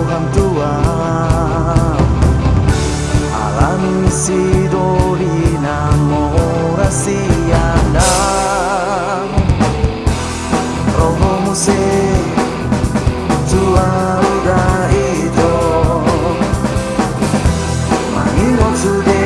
Tuhan alam si dori namora sianda Rohomu se udah da ito waktu today